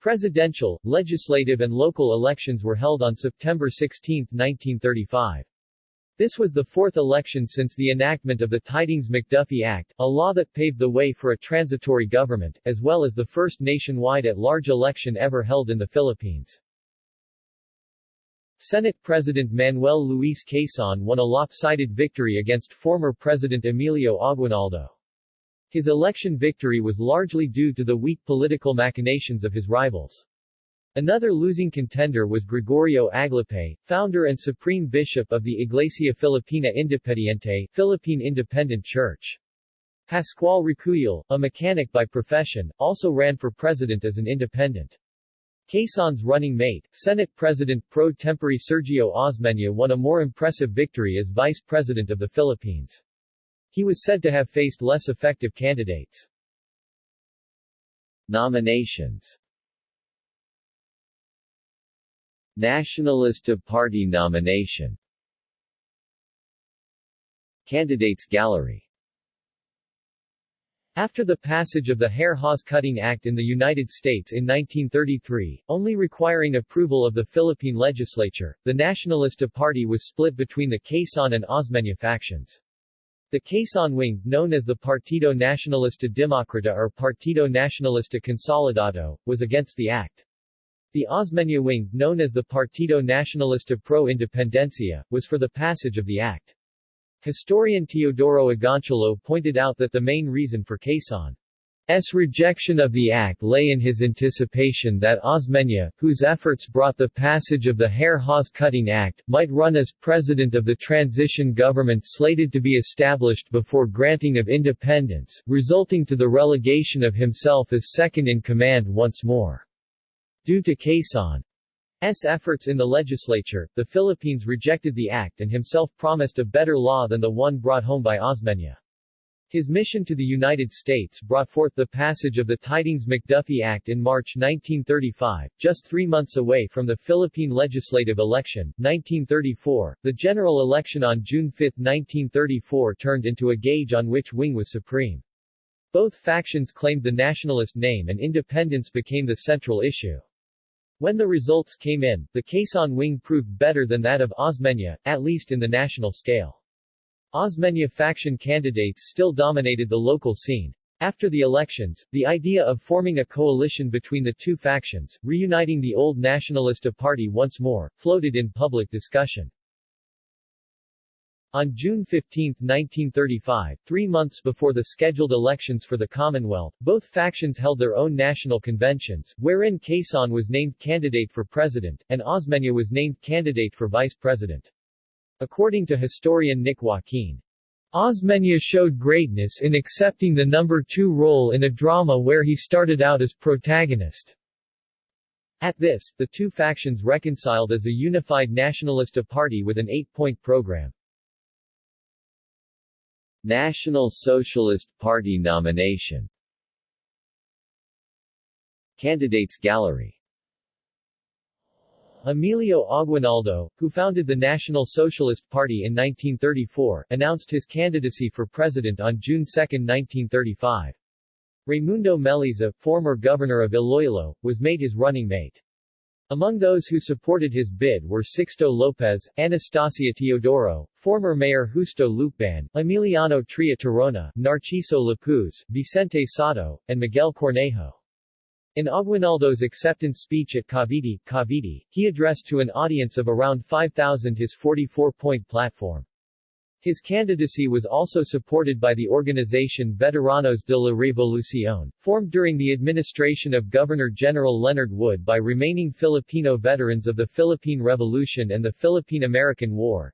Presidential, legislative and local elections were held on September 16, 1935. This was the fourth election since the enactment of the Tydings-McDuffie Act, a law that paved the way for a transitory government, as well as the first nationwide at-large election ever held in the Philippines. Senate President Manuel Luis Quezon won a lopsided victory against former President Emilio Aguinaldo. His election victory was largely due to the weak political machinations of his rivals. Another losing contender was Gregorio Aglipay, founder and supreme bishop of the Iglesia Filipina Independiente Philippine Independent Church. Pascual Racuyal, a mechanic by profession, also ran for president as an independent. Quezon's running mate, Senate President pro tempore Sergio Osmeña won a more impressive victory as vice president of the Philippines. He was said to have faced less effective candidates. Nominations Nacionalista Party nomination Candidates Gallery after the passage of the Hare-Hawes-Cutting Act in the United States in 1933, only requiring approval of the Philippine legislature, the Nacionalista Party was split between the Quezon and Osmeña factions. The Quezon wing, known as the Partido Nacionalista Democrata or Partido Nacionalista Consolidado, was against the act. The Osmeña wing, known as the Partido Nacionalista Pro Independencia, was for the passage of the act. Historian Teodoro Agoncillo pointed out that the main reason for Quezon S. rejection of the act lay in his anticipation that Osmeña, whose efforts brought the passage of the Hare-Hawes-Cutting Act, might run as president of the transition government slated to be established before granting of independence, resulting to the relegation of himself as second-in-command once more. Due to Quezon's efforts in the legislature, the Philippines rejected the act and himself promised a better law than the one brought home by Osmeña. His mission to the United States brought forth the passage of the Tydings-McDuffie Act in March 1935, just three months away from the Philippine legislative election, 1934. The general election on June 5, 1934 turned into a gauge on which wing was supreme. Both factions claimed the nationalist name and independence became the central issue. When the results came in, the Quezon wing proved better than that of Osmeña, at least in the national scale. Osmeña faction candidates still dominated the local scene. After the elections, the idea of forming a coalition between the two factions, reuniting the old Nacionalista party once more, floated in public discussion. On June 15, 1935, three months before the scheduled elections for the Commonwealth, both factions held their own national conventions, wherein Quezon was named candidate for president, and Osmeña was named candidate for vice president. According to historian Nick Joaquin, Osmeña showed greatness in accepting the number two role in a drama where he started out as protagonist. At this, the two factions reconciled as a unified nationalista party with an eight-point program. National Socialist Party nomination Candidates Gallery Emilio Aguinaldo, who founded the National Socialist Party in 1934, announced his candidacy for president on June 2, 1935. Raimundo Meliza, former governor of Iloilo, was made his running mate. Among those who supported his bid were Sixto Lopez, Anastasia Teodoro, former Mayor Justo Lucban, Emiliano Tria Tirona, Narciso Lapuz, Vicente Sotto, and Miguel Cornejo. In Aguinaldo's acceptance speech at Cavite, Cavite, he addressed to an audience of around 5,000 his 44-point platform. His candidacy was also supported by the organization Veteranos de la Revolución, formed during the administration of Governor-General Leonard Wood by remaining Filipino veterans of the Philippine Revolution and the Philippine-American War.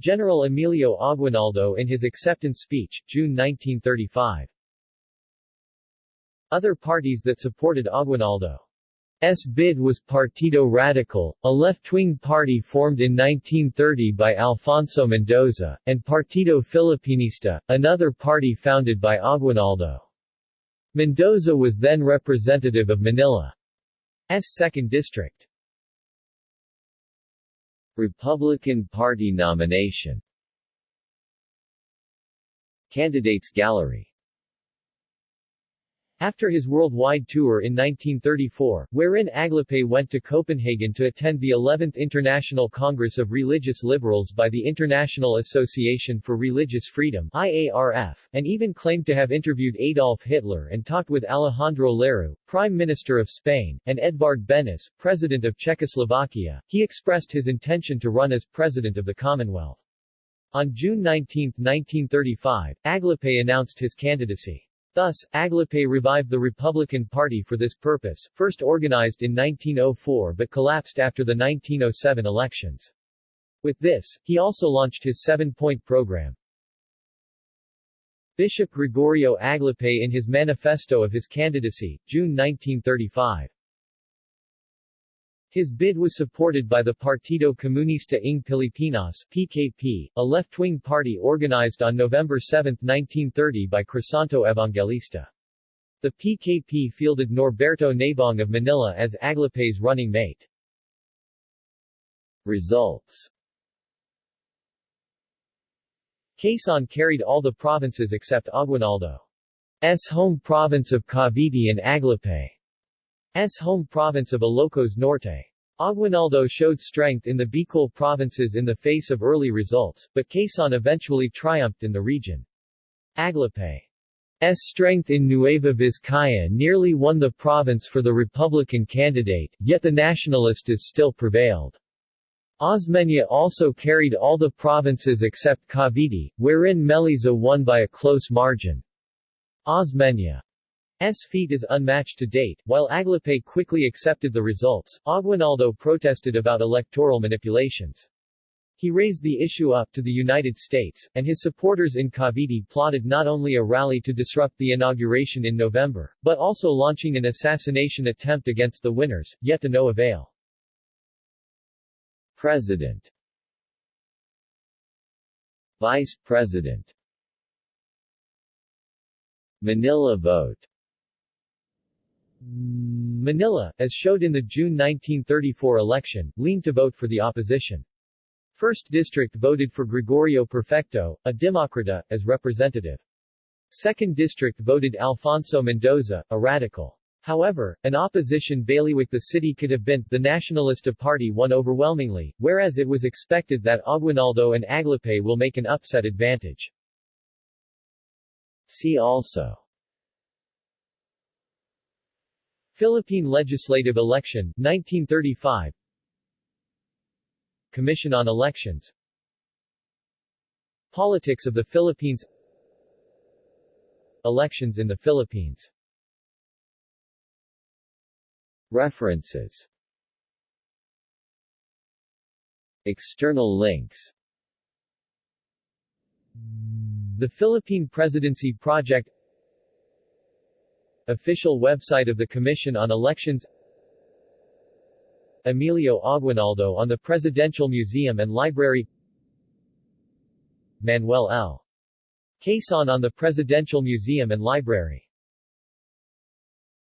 General Emilio Aguinaldo in his acceptance speech, June 1935. Other parties that supported Aguinaldo S bid was Partido Radical, a left-wing party formed in 1930 by Alfonso Mendoza, and Partido Filipinista, another party founded by Aguinaldo. Mendoza was then representative of Manila's 2nd District. Republican Party nomination Candidates Gallery After his worldwide tour in 1934, wherein Aglipay went to Copenhagen to attend the 11th International Congress of Religious Liberals by the International Association for Religious Freedom IARF, and even claimed to have interviewed Adolf Hitler and talked with Alejandro Lerroux, Prime Minister of Spain, and Edvard Benes, President of Czechoslovakia, he expressed his intention to run as President of the Commonwealth. On June 19, 1935, Aglipay announced his candidacy. Thus, Aglipay revived the Republican Party for this purpose, first organized in 1904 but collapsed after the 1907 elections. With this, he also launched his seven-point program. Bishop Gregorio Aglipay in his manifesto of his candidacy, June 1935. His bid was supported by the Partido Comunista ng Pilipinas PKP, a left-wing party organized on November 7, 1930 by Crisanto Evangelista. The PKP fielded Norberto Nabong of Manila as Aglipay's running mate. Results Quezon carried all the provinces except Aguinaldo's home province of Cavite and Aglipay. S home province of Ilocos Norte. Aguinaldo showed strength in the Bicol provinces in the face of early results, but Quezon eventually triumphed in the region. Aglipay's strength in Nueva Vizcaya nearly won the province for the Republican candidate, yet the Nacionalistas still prevailed. Osmeña also carried all the provinces except Cavite, wherein Meliza won by a close margin. Osmeña S feat is unmatched to date. While Aglipay quickly accepted the results, Aguinaldo protested about electoral manipulations. He raised the issue up to the United States, and his supporters in Cavite plotted not only a rally to disrupt the inauguration in November, but also launching an assassination attempt against the winners, yet to no avail. President Vice President Manila vote Manila, as showed in the June 1934 election, leaned to vote for the opposition. First District voted for Gregorio Perfecto, a Democrata, as representative. Second District voted Alfonso Mendoza, a radical. However, an opposition bailiwick the city could have been, the Nacionalista Party won overwhelmingly, whereas it was expected that Aguinaldo and Aglipay will make an upset advantage. See also Philippine Legislative Election, 1935 Commission on Elections. Politics of the Philippines. Elections in the Philippines. References. External links. The Philippine Presidency Project Official website of the Commission on Elections. Emilio Aguinaldo on the Presidential Museum and Library. Manuel L. Quezon on the Presidential Museum and Library